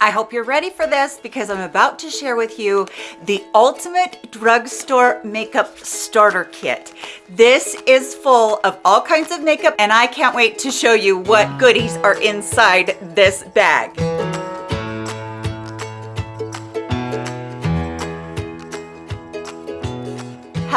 I hope you're ready for this because I'm about to share with you the ultimate drugstore makeup starter kit. This is full of all kinds of makeup and I can't wait to show you what goodies are inside this bag.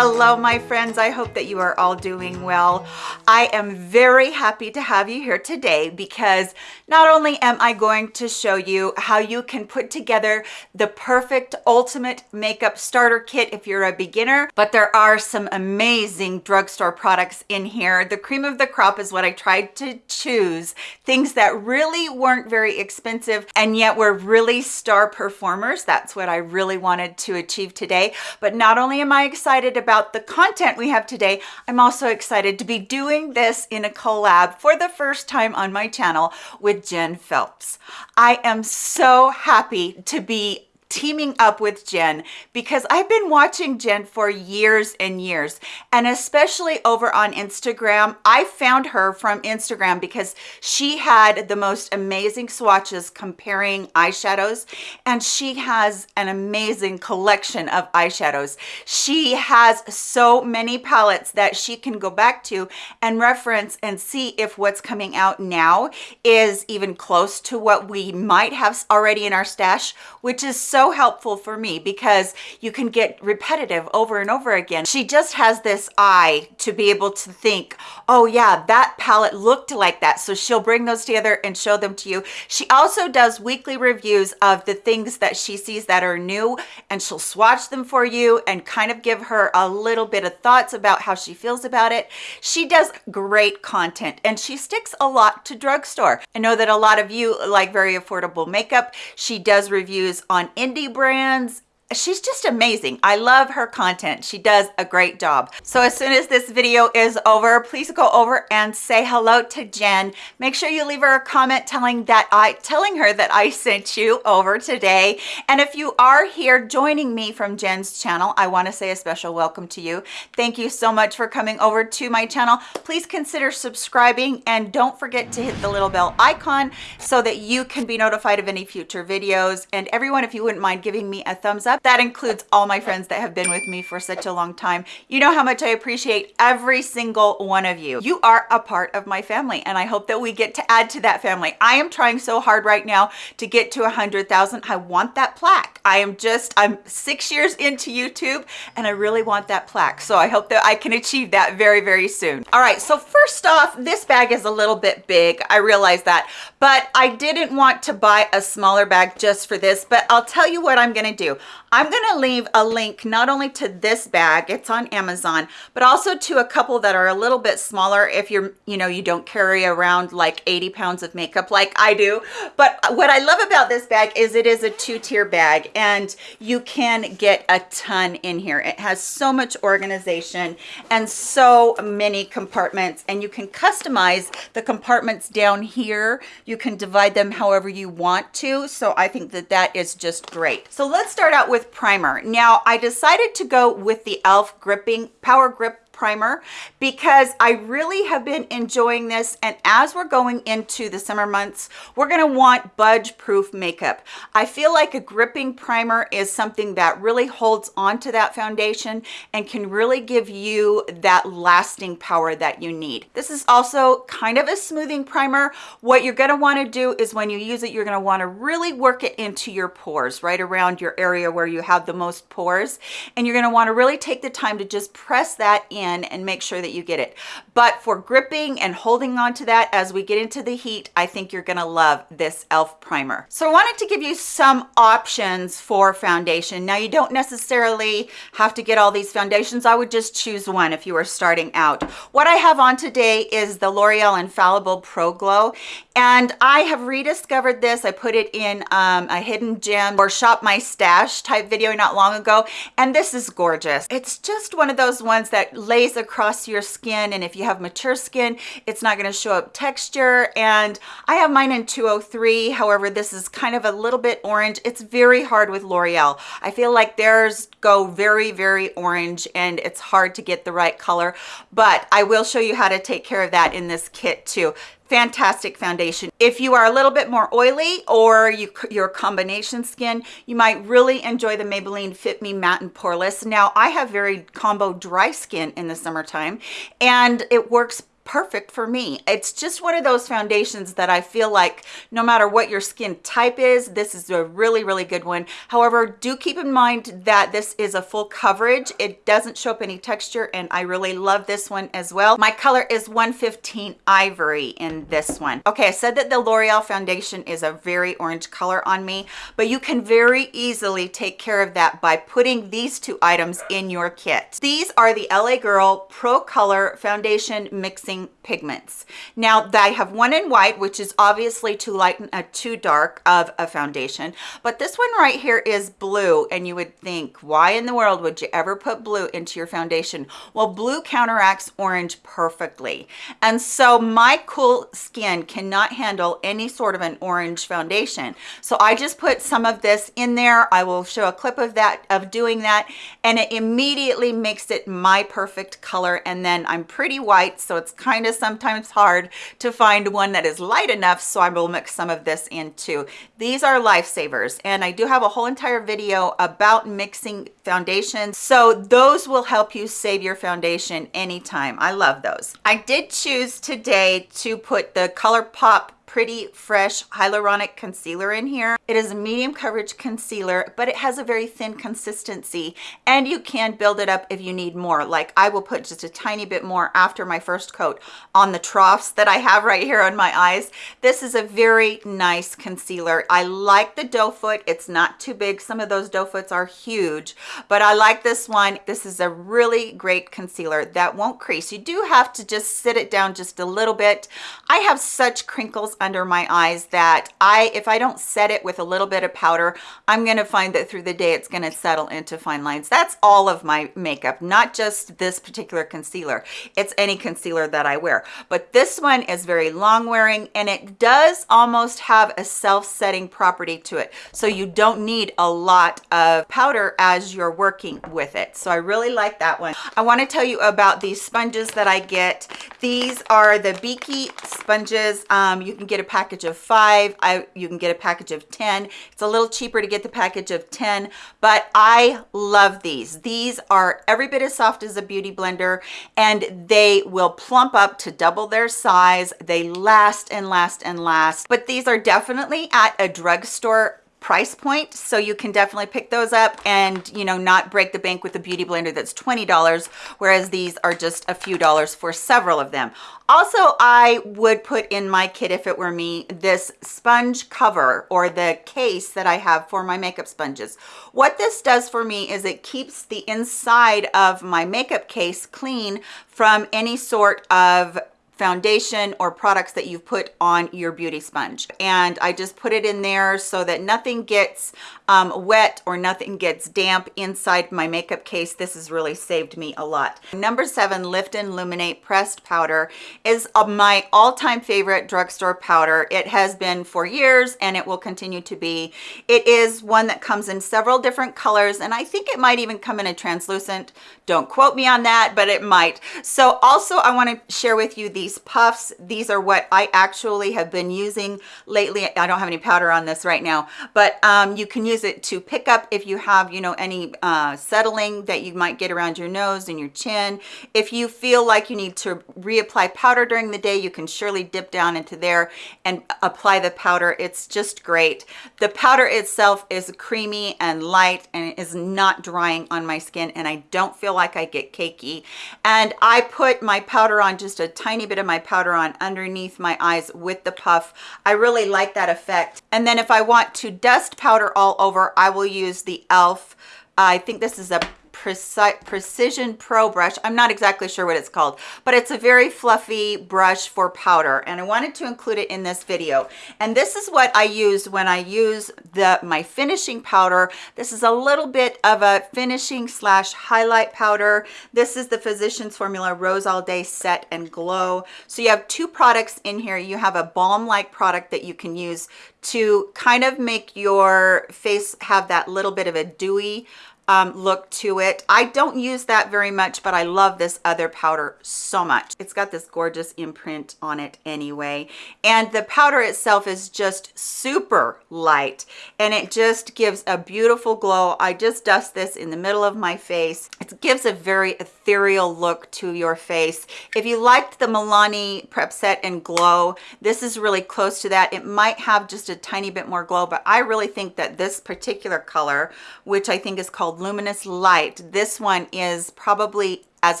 Hello, my friends. I hope that you are all doing well. I am very happy to have you here today because not only am I going to show you how you can put together the perfect ultimate makeup starter kit if you're a beginner, but there are some amazing drugstore products in here. The cream of the crop is what I tried to choose. Things that really weren't very expensive and yet were really star performers. That's what I really wanted to achieve today. But not only am I excited about about the content we have today, I'm also excited to be doing this in a collab for the first time on my channel with Jen Phelps. I am so happy to be teaming up with Jen because I've been watching Jen for years and years and especially over on Instagram. I found her from Instagram because she had the most amazing swatches comparing eyeshadows and she has an amazing collection of eyeshadows. She has so many palettes that she can go back to and reference and see if what's coming out now is even close to what we might have already in our stash, which is so so helpful for me because you can get repetitive over and over again. She just has this eye to be able to think, oh yeah, that palette looked like that. So she'll bring those together and show them to you. She also does weekly reviews of the things that she sees that are new and she'll swatch them for you and kind of give her a little bit of thoughts about how she feels about it. She does great content and she sticks a lot to drugstore. I know that a lot of you like very affordable makeup. She does reviews on indie brands she's just amazing. I love her content. She does a great job. So as soon as this video is over please go over and say hello to jen. Make sure you leave her a comment telling that i telling her that i sent you over today. And if you are here joining me from jen's channel i want to say a special welcome to you. Thank you so much for coming over to my channel. Please consider subscribing and don't forget to hit the little bell icon so that you can be notified of any future videos. And everyone if you wouldn't mind giving me a thumbs up that includes all my friends that have been with me for such a long time. You know how much I appreciate every single one of you. You are a part of my family and I hope that we get to add to that family. I am trying so hard right now to get to a 100,000. I want that plaque. I am just, I'm six years into YouTube and I really want that plaque. So I hope that I can achieve that very, very soon. All right, so first off, this bag is a little bit big. I realize that, but I didn't want to buy a smaller bag just for this, but I'll tell you what I'm gonna do. I'm going to leave a link not only to this bag, it's on Amazon, but also to a couple that are a little bit smaller if you're, you know, you don't carry around like 80 pounds of makeup like I do. But what I love about this bag is it is a two-tier bag and you can get a ton in here. It has so much organization and so many compartments and you can customize the compartments down here. You can divide them however you want to. So I think that that is just great. So let's start out with with primer. Now, I decided to go with the e.l.f. Gripping Power Grip primer because I really have been enjoying this. And as we're going into the summer months we're going to want budge proof makeup. I feel like a gripping primer is something that really holds on to that foundation and can really give you that lasting power that you need. This is also kind of a smoothing primer. What you're going to want to do is when you use it you're going to want to really work it into your pores right around your area where you have the most pores. And you're going to want to really take the time to just press that in in and make sure that you get it. But for gripping and holding on to that as we get into the heat, I think you're gonna love this e.l.f. primer. So I wanted to give you some options for foundation. Now you don't necessarily have to get all these foundations. I would just choose one if you were starting out. What I have on today is the L'Oreal Infallible Pro Glow. And I have rediscovered this. I put it in um, a hidden gem or shop my stash type video not long ago. And this is gorgeous. It's just one of those ones that lays across your skin. And if you have mature skin it's not going to show up texture. And I have mine in 203 however this is kind of a little bit orange. It's very hard with L'Oreal. I feel like theirs go very very orange and it's hard to get the right color. But I will show you how to take care of that in this kit too fantastic foundation. If you are a little bit more oily or you, your combination skin, you might really enjoy the Maybelline Fit Me Matte and Poreless. Now, I have very combo dry skin in the summertime and it works perfect for me. It's just one of those foundations that I feel like no matter what your skin type is, this is a really, really good one. However, do keep in mind that this is a full coverage. It doesn't show up any texture and I really love this one as well. My color is 115 Ivory in this one. Okay, I said that the L'Oreal foundation is a very orange color on me, but you can very easily take care of that by putting these two items in your kit. These are the LA Girl Pro Color Foundation Mixing pigments. Now I have one in white, which is obviously too light uh, too dark of a foundation, but this one right here is blue and you would think, why in the world would you ever put blue into your foundation? Well, blue counteracts orange perfectly. And so my cool skin cannot handle any sort of an orange foundation. So I just put some of this in there. I will show a clip of that, of doing that, and it immediately makes it my perfect color. And then I'm pretty white, so it's kind kind of sometimes hard to find one that is light enough so I will mix some of this in too. These are lifesavers and I do have a whole entire video about mixing foundations so those will help you save your foundation anytime. I love those. I did choose today to put the ColourPop pretty fresh hyaluronic concealer in here. It is a medium coverage concealer, but it has a very thin consistency and you can build it up if you need more. Like I will put just a tiny bit more after my first coat on the troughs that I have right here on my eyes. This is a very nice concealer. I like the doe foot. It's not too big. Some of those doe foots are huge, but I like this one. This is a really great concealer that won't crease. You do have to just sit it down just a little bit. I have such crinkles under my eyes that I, if I don't set it with a little bit of powder, I'm gonna find that through the day it's gonna settle into fine lines. That's all of my makeup, not just this particular concealer. It's any concealer that I wear. But this one is very long wearing and it does almost have a self-setting property to it. So you don't need a lot of powder as you're working with it. So I really like that one. I wanna tell you about these sponges that I get. These are the Beakey sponges. Um, you can get a package of five. I, you can get a package of 10. It's a little cheaper to get the package of 10, but I love these. These are every bit as soft as a beauty blender and they will plump up to double their size. They last and last and last, but these are definitely at a drugstore price point so you can definitely pick those up and you know not break the bank with a beauty blender that's $20 whereas these are just a few dollars for several of them. Also I would put in my kit if it were me this sponge cover or the case that I have for my makeup sponges. What this does for me is it keeps the inside of my makeup case clean from any sort of foundation or products that you've put on your beauty sponge. And I just put it in there so that nothing gets um, wet or nothing gets damp inside my makeup case. This has really saved me a lot. Number seven lift and Luminate pressed powder is uh, my all-time favorite drugstore powder. It has been for years and it will continue to be. It is one that comes in several different colors and I think it might even come in a translucent. Don't quote me on that but it might. So also I want to share with you these these puffs these are what i actually have been using lately. I don't have any powder on this right now but um, you can use it to pick up if you have you know any uh, settling that you might get around your nose and your chin. If you feel like you need to reapply powder during the day you can surely dip down into there and apply the powder. It's just great. The powder itself is creamy and light and is not drying on my skin and i don't feel like i get cakey. And i put my powder on just a tiny bit of my powder on underneath my eyes with the puff. I really like that effect. And then if I want to dust powder all over, I will use the e.l.f. I think this is a Precision Pro brush. I'm not exactly sure what it's called, but it's a very fluffy brush for powder. And I wanted to include it in this video. And this is what I use when I use the my finishing powder. This is a little bit of a finishing slash highlight powder. This is the Physicians Formula Rose All Day Set and Glow. So you have two products in here. You have a balm-like product that you can use to kind of make your face have that little bit of a dewy um, look to it. I don't use that very much, but I love this other powder so much. It's got this gorgeous imprint on it anyway. And the powder itself is just super light and it just gives a beautiful glow. I just dust this in the middle of my face. It gives a very ethereal look to your face. If you liked the Milani Prep Set and Glow, this is really close to that. It might have just a tiny bit more glow, but I really think that this particular color, which I think is called Luminous Light. This one is probably as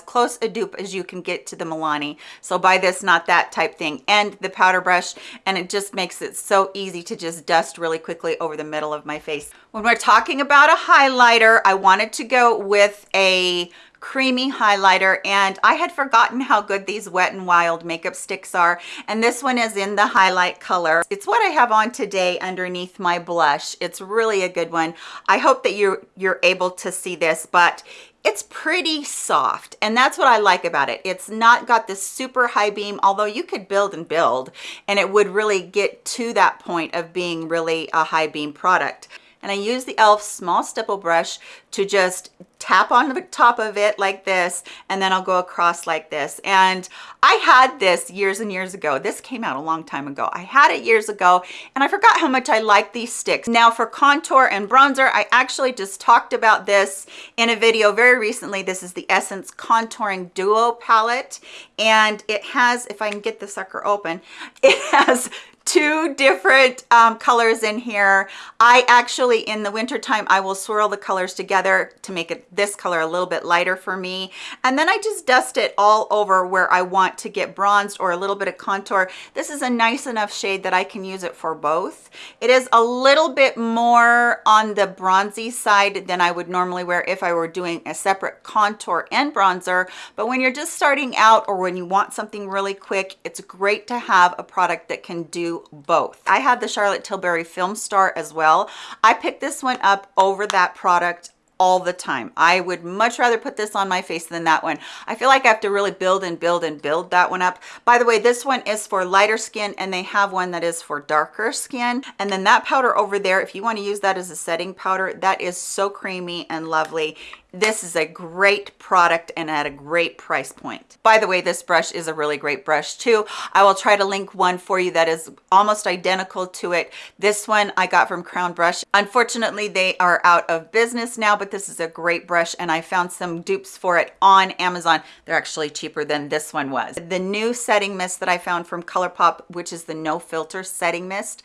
close a dupe as you can get to the Milani. So buy this, not that type thing, and the powder brush, and it just makes it so easy to just dust really quickly over the middle of my face. When we're talking about a highlighter, I wanted to go with a creamy highlighter and I had forgotten how good these Wet n Wild makeup sticks are and this one is in the highlight color. It's what I have on today underneath my blush. It's really a good one. I hope that you're, you're able to see this but it's pretty soft and that's what I like about it. It's not got this super high beam, although you could build and build and it would really get to that point of being really a high beam product. And I use the e.l.f. small stipple brush to just tap on the top of it like this and then I'll go across like this. And I had this years and years ago. This came out a long time ago. I had it years ago and I forgot how much I like these sticks. Now for contour and bronzer I actually just talked about this in a video very recently. This is the Essence contouring duo palette and it has if I can get the sucker open it has two different um, colors in here. I actually, in the winter time, I will swirl the colors together to make it this color a little bit lighter for me. And then I just dust it all over where I want to get bronzed or a little bit of contour. This is a nice enough shade that I can use it for both. It is a little bit more on the bronzy side than I would normally wear if I were doing a separate contour and bronzer. But when you're just starting out or when you want something really quick, it's great to have a product that can do both. I have the Charlotte Tilbury Film Star as well. I picked this one up over that product all the time. I would much rather put this on my face than that one. I feel like I have to really build and build and build that one up. By the way, this one is for lighter skin and they have one that is for darker skin. And then that powder over there, if you want to use that as a setting powder, that is so creamy and lovely this is a great product and at a great price point. By the way this brush is a really great brush too. I will try to link one for you that is almost identical to it. This one i got from crown brush. Unfortunately they are out of business now but this is a great brush and i found some dupes for it on amazon. They're actually cheaper than this one was. The new setting mist that i found from colourpop which is the no filter setting mist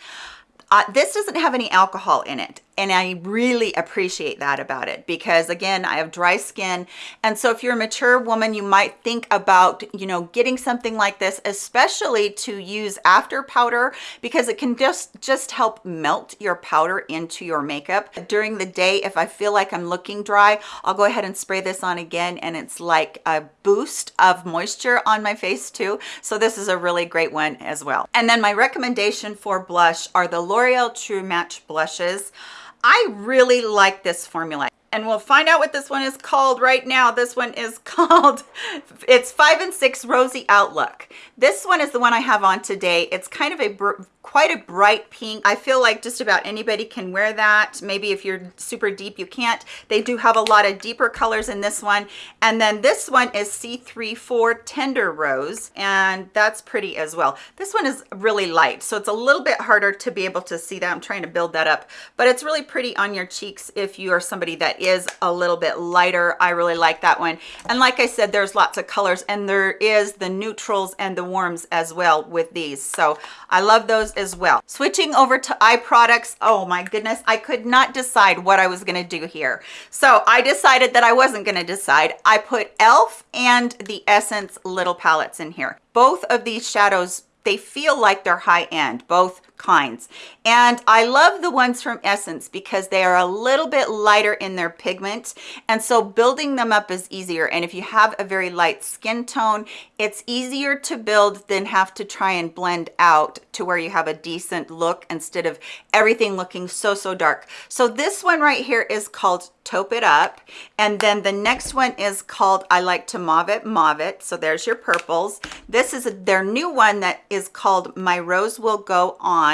uh, this doesn't have any alcohol in it and I really appreciate that about it because again I have dry skin. And so if you're a mature woman you might think about you know getting something like this especially to use after powder because it can just just help melt your powder into your makeup. During the day if I feel like I'm looking dry I'll go ahead and spray this on again and it's like a boost of moisture on my face too. So this is a really great one as well. And then my recommendation for blush are the L'Oreal True Match blushes I really like this formula and we'll find out what this one is called right now. This one is called, it's five and six Rosy Outlook. This one is the one I have on today. It's kind of a quite a bright pink. I feel like just about anybody can wear that. Maybe if you're super deep, you can't. They do have a lot of deeper colors in this one. And then this one is C34 Tender Rose, and that's pretty as well. This one is really light, so it's a little bit harder to be able to see that. I'm trying to build that up, but it's really pretty on your cheeks if you are somebody that is a little bit lighter. I really like that one. And like I said, there's lots of colors, and there is the neutrals and the warms as well with these. So I love those as well. Switching over to eye products, oh my goodness, I could not decide what I was gonna do here. So I decided that I wasn't gonna decide. I put e.l.f. and the Essence little palettes in here. Both of these shadows they feel like they're high end both kinds. And i love the ones from essence because they are a little bit lighter in their pigment. And so building them up is easier. And if you have a very light skin tone it's easier to build than have to try and blend out to where you have a decent look instead of everything looking so so dark. So this one right here is called taupe it up. And then the next one is called i like to mauve it mauve it. So there's your purples. This is their new one that is called my rose will go on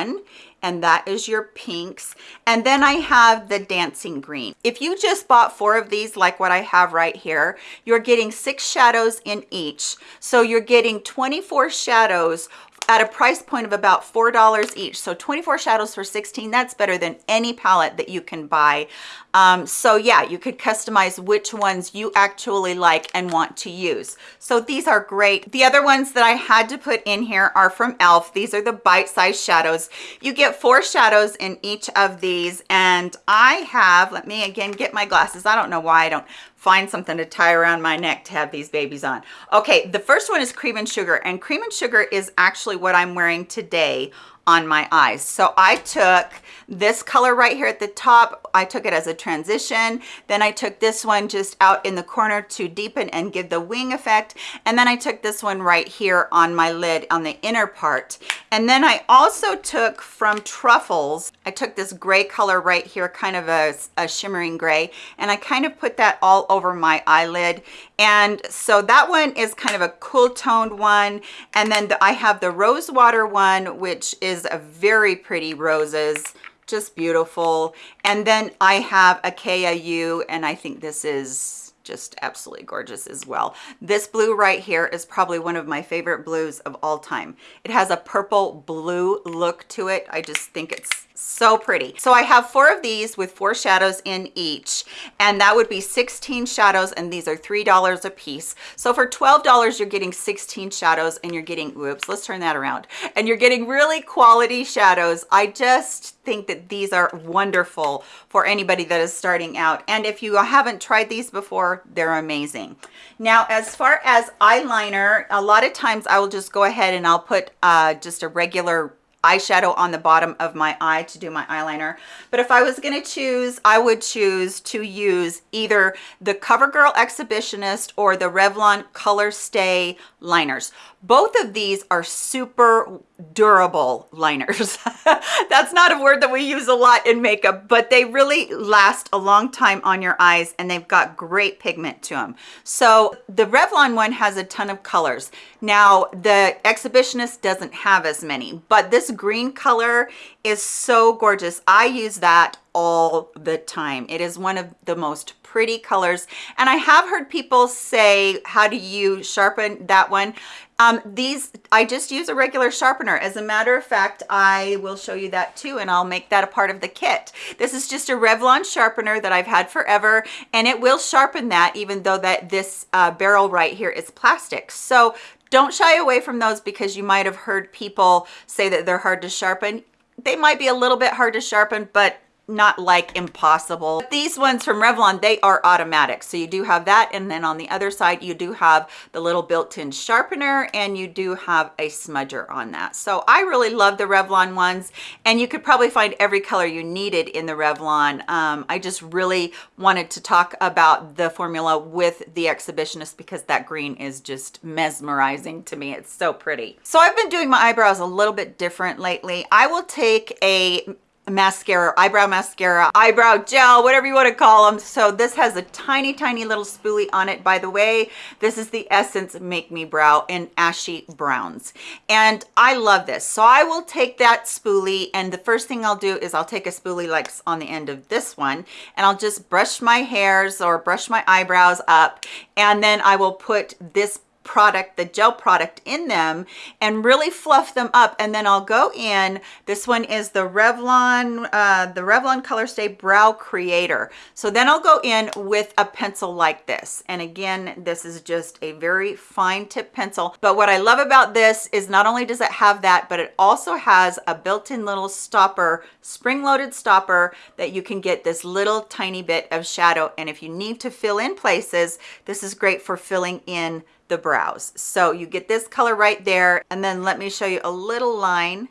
and that is your pinks. And then I have the dancing green. If you just bought four of these, like what I have right here, you're getting six shadows in each. So you're getting 24 shadows at a price point of about four dollars each. So 24 shadows for 16 that's better than any palette that you can buy. Um, so yeah you could customize which ones you actually like and want to use. So these are great. The other ones that i had to put in here are from elf these are the bite-sized shadows. You get four shadows in each of these and i have let me again get my glasses. I don't know why i don't find something to tie around my neck to have these babies on. Okay, the first one is cream and sugar and cream and sugar is actually what I'm wearing today on my eyes. So I took this color right here at the top, I took it as a transition. Then I took this one just out in the corner to deepen and give the wing effect. And then I took this one right here on my lid on the inner part. And then I also took from Truffles, I took this gray color right here, kind of a, a shimmering gray, and I kind of put that all over my eyelid. And so that one is kind of a cool toned one. And then the, I have the rose water one, which is a very pretty roses just beautiful. And then I have a KIU, and I think this is just absolutely gorgeous as well. This blue right here is probably one of my favorite blues of all time. It has a purple blue look to it. I just think it's so pretty. So i have four of these with four shadows in each and that would be 16 shadows and these are three dollars a piece. So for 12 dollars you're getting 16 shadows and you're getting whoops let's turn that around and you're getting really quality shadows. I just think that these are wonderful for anybody that is starting out and if you haven't tried these before they're amazing. Now as far as eyeliner a lot of times i will just go ahead and i'll put uh, just a regular eyeshadow on the bottom of my eye to do my eyeliner. But if I was going to choose, I would choose to use either the CoverGirl Exhibitionist or the Revlon Color Stay liners. Both of these are super durable liners. That's not a word that we use a lot in makeup, but they really last a long time on your eyes and they've got great pigment to them. So the Revlon one has a ton of colors. Now the Exhibitionist doesn't have as many, but this green color is so gorgeous. I use that all the time. It is one of the most pretty colors. And I have heard people say, how do you sharpen that one? Um, these, I just use a regular sharpener. As a matter of fact, I will show you that too, and I'll make that a part of the kit. This is just a Revlon sharpener that I've had forever, and it will sharpen that even though that this uh, barrel right here is plastic. So don't shy away from those because you might have heard people say that they're hard to sharpen. They might be a little bit hard to sharpen, but not like impossible. These ones from Revlon, they are automatic. So you do have that. And then on the other side, you do have the little built-in sharpener and you do have a smudger on that. So I really love the Revlon ones and you could probably find every color you needed in the Revlon. Um, I just really wanted to talk about the formula with the Exhibitionist because that green is just mesmerizing to me. It's so pretty. So I've been doing my eyebrows a little bit different lately. I will take a mascara eyebrow mascara eyebrow gel whatever you want to call them so this has a tiny tiny little spoolie on it. By the way this is the essence make me brow in ashy browns. And i love this. So i will take that spoolie and the first thing i'll do is i'll take a spoolie like on the end of this one and i'll just brush my hairs or brush my eyebrows up and then i will put this product the gel product in them and really fluff them up. And then I'll go in. This one is the Revlon uh, the Revlon color stay brow creator. So then I'll go in with a pencil like this. And again this is just a very fine tip pencil. But what I love about this is not only does it have that but it also has a built-in little stopper spring-loaded stopper that you can get this little tiny bit of shadow. And if you need to fill in places this is great for filling in the brows. So you get this color right there. And then let me show you a little line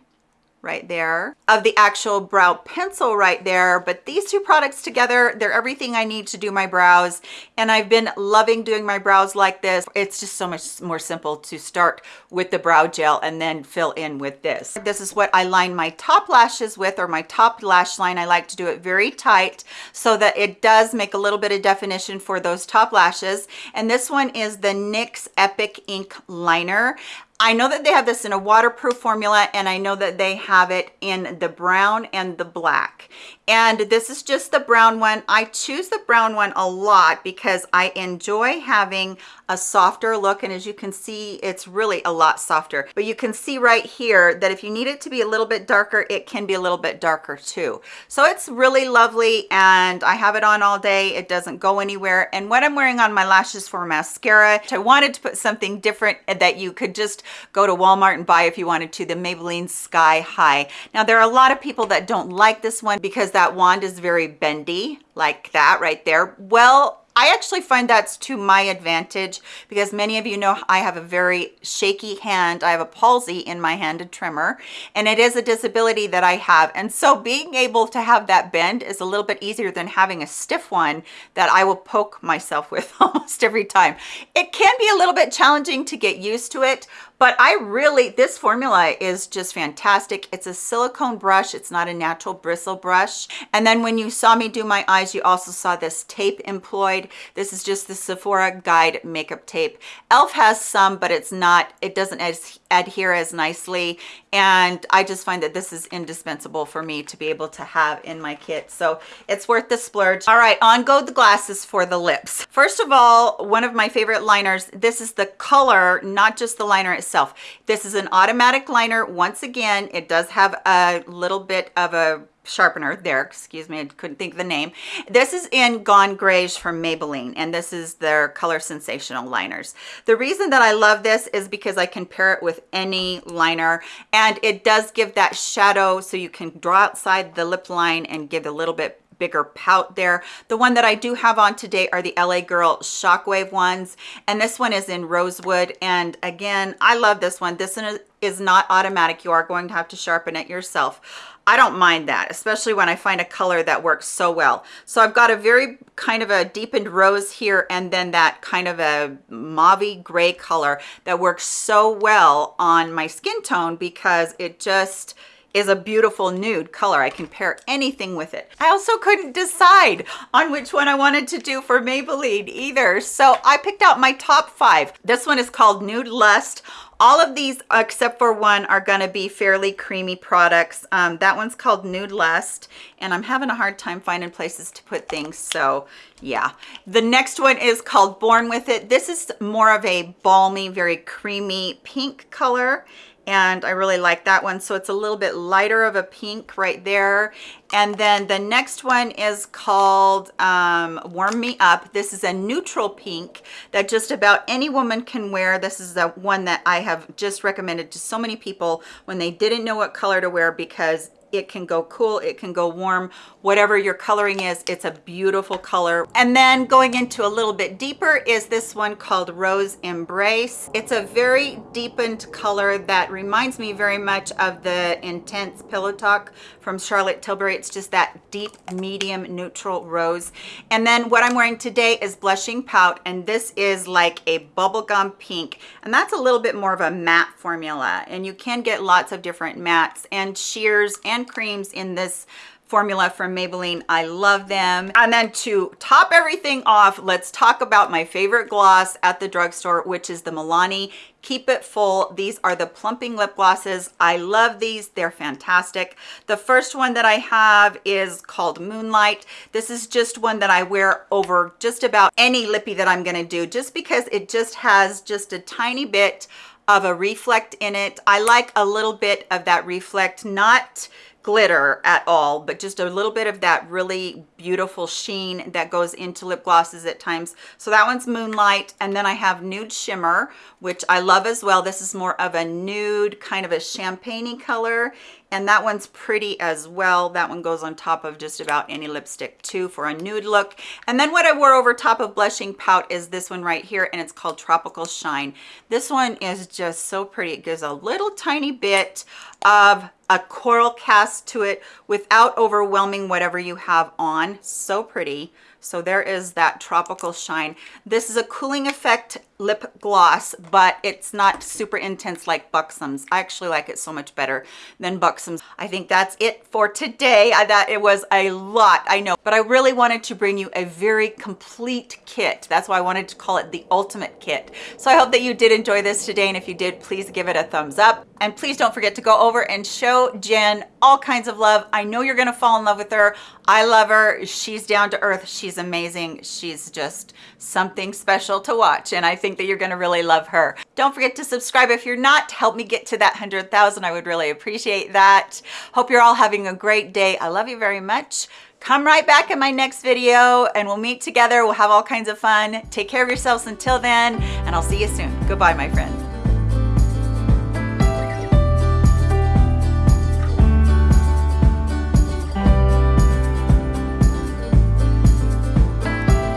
right there. Of the actual brow pencil right there but these two products together they're everything i need to do my brows and i've been loving doing my brows like this. It's just so much more simple to start with the brow gel and then fill in with this. This is what i line my top lashes with or my top lash line. I like to do it very tight so that it does make a little bit of definition for those top lashes. And this one is the nyx epic ink liner I know that they have this in a waterproof formula and I know that they have it in the brown and the black. And this is just the brown one. I choose the brown one a lot because I enjoy having a softer look. And as you can see, it's really a lot softer. But you can see right here that if you need it to be a little bit darker, it can be a little bit darker too. So it's really lovely and I have it on all day. It doesn't go anywhere. And what I'm wearing on my lashes for mascara, I wanted to put something different that you could just go to Walmart and buy if you wanted to, the Maybelline Sky High. Now there are a lot of people that don't like this one because that wand is very bendy like that right there. Well, I actually find that's to my advantage because many of you know I have a very shaky hand. I have a palsy in my hand, a tremor, and it is a disability that I have. And so being able to have that bend is a little bit easier than having a stiff one that I will poke myself with almost every time. It can be a little bit challenging to get used to it, but I really, this formula is just fantastic. It's a silicone brush. It's not a natural bristle brush. And then when you saw me do my eyes, you also saw this tape employed. This is just the Sephora Guide makeup tape. e.l.f. has some, but it's not, it doesn't as, adhere as nicely. And I just find that this is indispensable for me to be able to have in my kit. So it's worth the splurge. All right, on go the glasses for the lips. First of all, one of my favorite liners, this is the color, not just the liner itself. This is an automatic liner. Once again, it does have a little bit of a sharpener there excuse me i couldn't think of the name this is in gone grayish from maybelline and this is their color sensational liners the reason that i love this is because i can pair it with any liner and it does give that shadow so you can draw outside the lip line and give a little bit bigger pout there. The one that I do have on today are the LA Girl Shockwave ones. And this one is in Rosewood. And again, I love this one. This one is not automatic. You are going to have to sharpen it yourself. I don't mind that, especially when I find a color that works so well. So I've got a very kind of a deepened rose here and then that kind of a mauve gray color that works so well on my skin tone because it just is a beautiful nude color. I can pair anything with it. I also couldn't decide on which one I wanted to do for Maybelline either. So I picked out my top five. This one is called Nude Lust. All of these, except for one, are going to be fairly creamy products. Um, that one's called Nude Lust, and I'm having a hard time finding places to put things, so yeah. The next one is called Born With It. This is more of a balmy, very creamy pink color, and I really like that one. So it's a little bit lighter of a pink right there. And then the next one is called um, Warm Me Up. This is a neutral pink that just about any woman can wear. This is the one that I have just recommended to so many people when they didn't know what color to wear because it can go cool it can go warm whatever your coloring is it's a beautiful color. And then going into a little bit deeper is this one called rose embrace. It's a very deepened color that reminds me very much of the intense pillow talk from charlotte tilbury. It's just that deep medium neutral rose. And then what i'm wearing today is blushing pout and this is like a bubblegum pink. And that's a little bit more of a matte formula and you can get lots of different mattes and sheers and hand creams in this formula from Maybelline. I love them. And then to top everything off, let's talk about my favorite gloss at the drugstore, which is the Milani Keep It Full. These are the plumping lip glosses. I love these. They're fantastic. The first one that I have is called Moonlight. This is just one that I wear over just about any lippy that I'm going to do, just because it just has just a tiny bit of a reflect in it. I like a little bit of that reflect, not glitter at all but just a little bit of that really beautiful sheen that goes into lip glosses at times. So that one's moonlight and then i have nude shimmer which i love as well. This is more of a nude kind of a champagne color and that one's pretty as well. That one goes on top of just about any lipstick too for a nude look. And then what i wore over top of blushing pout is this one right here and it's called tropical shine. This one is just so pretty. It gives a little tiny bit of a coral cast to it without overwhelming whatever you have on so pretty So there is that tropical shine. This is a cooling effect lip gloss, but it's not super intense like Buxom's. I actually like it so much better than Buxom's. I think that's it for today. I thought it was a lot, I know, but I really wanted to bring you a very complete kit. That's why I wanted to call it the ultimate kit. So I hope that you did enjoy this today. And if you did, please give it a thumbs up. And please don't forget to go over and show Jen all kinds of love. I know you're gonna fall in love with her. I love her. She's down to earth. She's amazing. She's just something special to watch. And I think that you're gonna really love her. Don't forget to subscribe if you're not. To help me get to that 100,000. I would really appreciate that. Hope you're all having a great day. I love you very much. Come right back in my next video and we'll meet together. We'll have all kinds of fun. Take care of yourselves until then, and I'll see you soon. Goodbye, my friends.